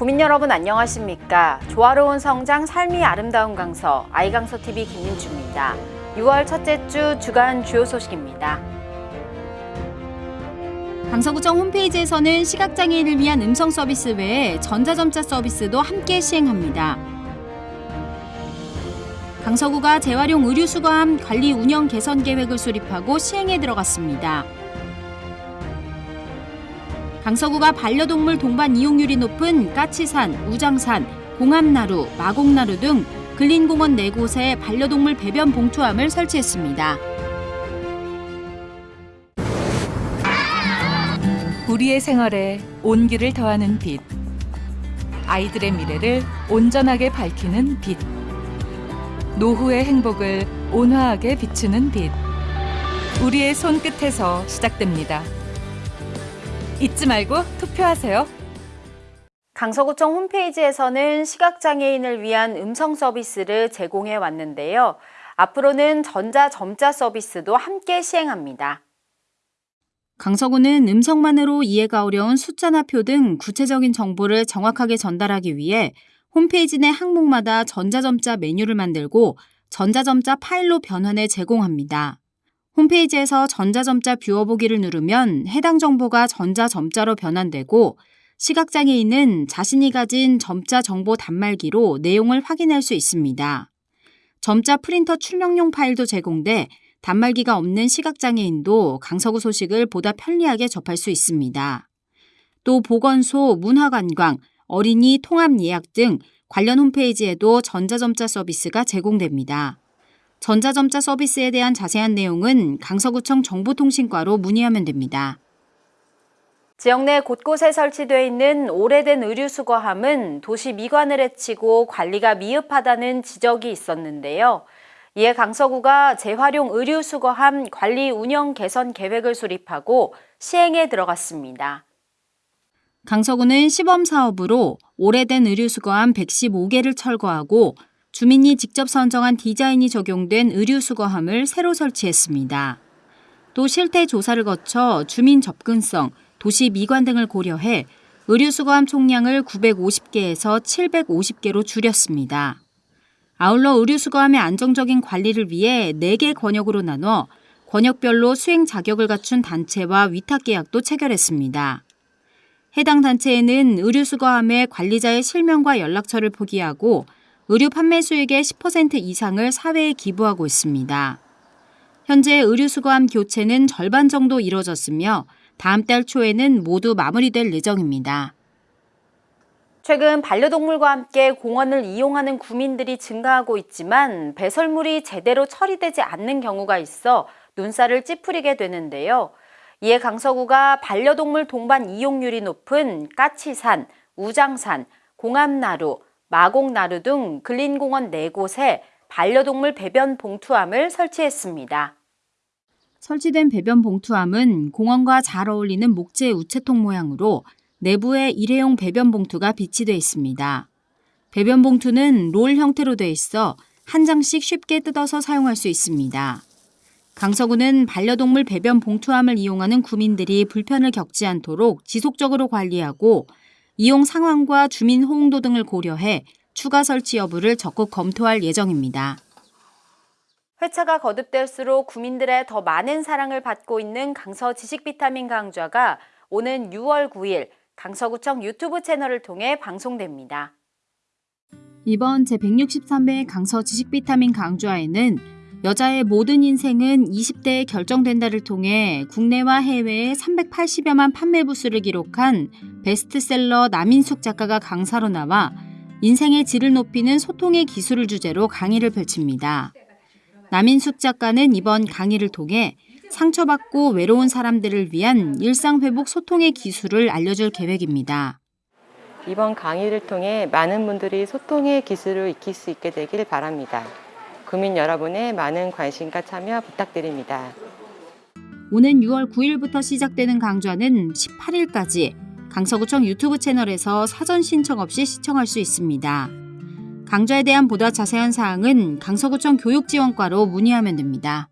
구민 여러분 안녕하십니까? 조화로운 성장 삶이 아름다운 강서 아이강서 TV 김민주입니다. 6월 첫째 주 주간 주요 소식입니다. 강서구청 홈페이지에서는 시각장애인을 위한 음성 서비스 외에 전자점자 서비스도 함께 시행합니다. 강서구가 재활용 의류 수거함 관리 운영 개선 계획을 수립하고 시행에 들어갔습니다. 강서구가 반려동물 동반 이용률이 높은 까치산, 우장산, 공암나루, 마곡나루 등 근린공원 4곳에 반려동물 배변 봉투함을 설치했습니다. 우리의 생활에 온기를 더하는 빛. 아이들의 미래를 온전하게 밝히는 빛. 노후의 행복을 온화하게 비추는 빛. 우리의 손끝에서 시작됩니다. 잊지 말고 투표하세요. 강서구청 홈페이지에서는 시각장애인을 위한 음성 서비스를 제공해 왔는데요. 앞으로는 전자점자 서비스도 함께 시행합니다. 강서구는 음성만으로 이해가 어려운 숫자나 표 등 구체적인 정보를 정확하게 전달하기 위해 홈페이지 내 항목마다 전자점자 메뉴를 만들고 전자점자 파일로 변환해 제공합니다. 홈페이지에서 전자점자 뷰어 보기를 누르면 해당 정보가 전자점자로 변환되고 시각장애인은 자신이 가진 점자 정보 단말기로 내용을 확인할 수 있습니다. 점자 프린터 출력용 파일도 제공돼 단말기가 없는 시각장애인도 강서구 소식을 보다 편리하게 접할 수 있습니다. 또 보건소, 문화관광, 어린이 통합 예약 등 관련 홈페이지에도 전자점자 서비스가 제공됩니다. 전자점자 서비스에 대한 자세한 내용은 강서구청 정보통신과로 문의하면 됩니다. 지역 내 곳곳에 설치되어 있는 오래된 의류수거함은 도시 미관을 해치고 관리가 미흡하다는 지적이 있었는데요. 이에 강서구가 재활용 의류수거함 관리 운영 개선 계획을 수립하고 시행에 들어갔습니다. 강서구는 시범 사업으로 오래된 의류수거함 115개를 철거하고 주민이 직접 선정한 디자인이 적용된 의류 수거함을 새로 설치했습니다. 또 실태 조사를 거쳐 주민 접근성, 도시 미관 등을 고려해 의류 수거함 총량을 950개에서 750개로 줄였습니다. 아울러 의류 수거함의 안정적인 관리를 위해 4개 권역으로 나눠 권역별로 수행 자격을 갖춘 단체와 위탁 계약도 체결했습니다. 해당 단체에는 의류 수거함의 관리자의 실명과 연락처를 포기하고 의류 판매 수익의 10% 이상을 사회에 기부하고 있습니다. 현재 의류 수거함 교체는 절반 정도 이뤄졌으며 다음 달 초에는 모두 마무리될 예정입니다. 최근 반려동물과 함께 공원을 이용하는 구민들이 증가하고 있지만 배설물이 제대로 처리되지 않는 경우가 있어 눈살을 찌푸리게 되는데요. 이에 강서구가 반려동물 동반 이용률이 높은 까치산, 우장산, 공암나루, 마곡나루 등 근린공원 4곳에 반려동물 배변 봉투함을 설치했습니다. 설치된 배변 봉투함은 공원과 잘 어울리는 목재 우체통 모양으로 내부에 일회용 배변 봉투가 비치돼 있습니다. 배변 봉투는 롤 형태로 돼 있어 한 장씩 쉽게 뜯어서 사용할 수 있습니다. 강서구는 반려동물 배변 봉투함을 이용하는 구민들이 불편을 겪지 않도록 지속적으로 관리하고 이용 상황과 주민 호응도 등을 고려해 추가 설치 여부를 적극 검토할 예정입니다. 회차가 거듭될수록 구민들의 더 많은 사랑을 받고 있는 강서 지식 비타민 강좌가 오는 6월 9일 강서구청 유튜브 채널을 통해 방송됩니다. 이번 제163회 강서 지식 비타민 강좌에는 여자의 모든 인생은 20대에 결정된다를 통해 국내와 해외에 380여만 판매 부수를 기록한 베스트셀러 남인숙 작가가 강사로 나와 인생의 질을 높이는 소통의 기술을 주제로 강의를 펼칩니다. 남인숙 작가는 이번 강의를 통해 상처받고 외로운 사람들을 위한 일상회복 소통의 기술을 알려줄 계획입니다. 이번 강의를 통해 많은 분들이 소통의 기술을 익힐 수 있게 되길 바랍니다. 구민 여러분의 많은 관심과 참여 부탁드립니다. 오는 6월 9일부터 시작되는 강좌는 18일까지 강서구청 유튜브 채널에서 사전 신청 없이 시청할 수 있습니다. 강좌에 대한 보다 자세한 사항은 강서구청 교육지원과로 문의하면 됩니다.